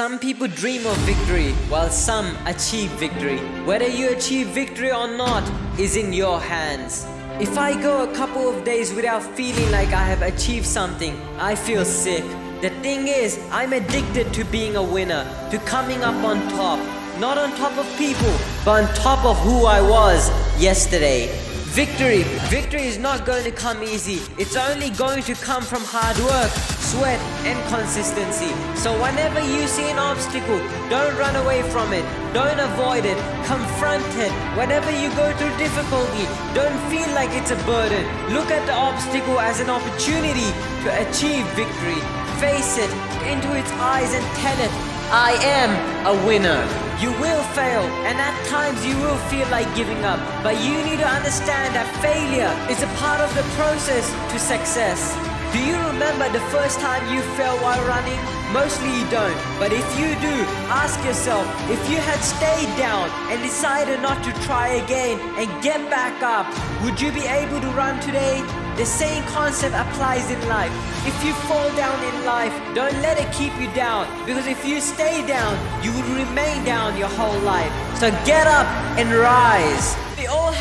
Some people dream of victory, while some achieve victory. Whether you achieve victory or not is in your hands. If I go a couple of days without feeling like I have achieved something, I feel sick. The thing is, I'm addicted to being a winner, to coming up on top. Not on top of people, but on top of who I was yesterday. Victory. Victory is not going to come easy. It's only going to come from hard work, sweat, and consistency. So whenever you see an obstacle, don't run away from it. Don't avoid it. Confront it. Whenever you go through difficulty, don't feel like it's a burden. Look at the obstacle as an opportunity to achieve victory. Face it into its eyes and tell it, I am a winner. You will fail, and at times you will feel like giving up. But you need to understand that failure is a part of the process to success. Do you remember the first time you fell while running? Mostly you don't, but if you do, ask yourself, if you had stayed down and decided not to try again and get back up, would you be able to run today? The same concept applies in life. If you fall down in life, don't let it keep you down. Because if you stay down, you will remain down your whole life. So get up and rise.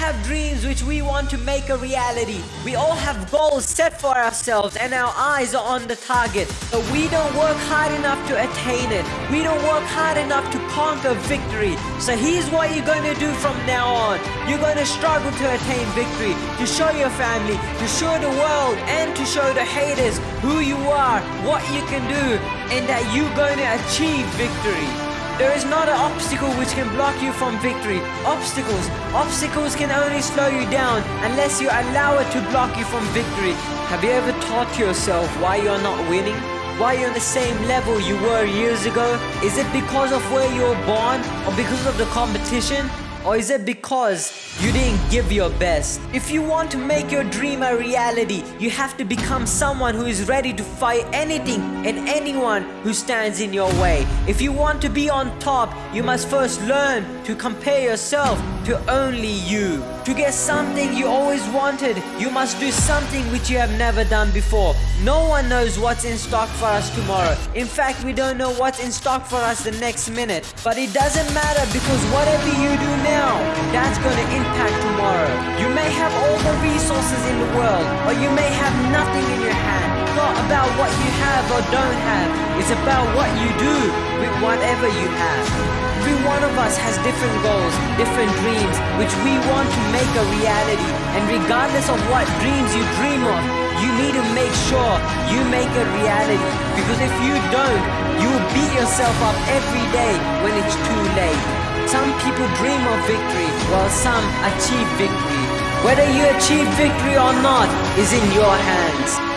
Have dreams which we want to make a reality. We all have goals set for ourselves and our eyes are on the target. But we don't work hard enough to attain it. We don't work hard enough to conquer victory. So here's what you're going to do from now on. You're going to struggle to attain victory, to show your family, to show the world and to show the haters who you are, what you can do, and that you're going to achieve victory. There is not an obstacle which can block you from victory. Obstacles, obstacles can only slow you down unless you allow it to block you from victory. Have you ever thought to yourself why you're not winning? Why you're on the same level you were years ago? Is it because of where you were born or because of the competition? Or is it because you didn't give your best? If you want to make your dream a reality, you have to become someone who is ready to fight anything and anyone who stands in your way. If you want to be on top, you must first learn to compare yourself to only you. To get something you always wanted, you must do something which you have never done before. No one knows what's in stock for us tomorrow. In fact, we don't know what's in stock for us the next minute. But it doesn't matter because whatever you do now, that's going to impact tomorrow. You may have all the resources in the world, or you may have nothing in your hand. Not about what you have or don't have. It's about what you do with whatever you have. Every one of us has different goals, different dreams, which we want to make a reality. And regardless of what dreams you dream of, you need to make sure you make a reality. Because if you don't, you will beat yourself up every day when it's too late. Some people dream of victory, while some achieve victory. Whether you achieve victory or not is in your hands.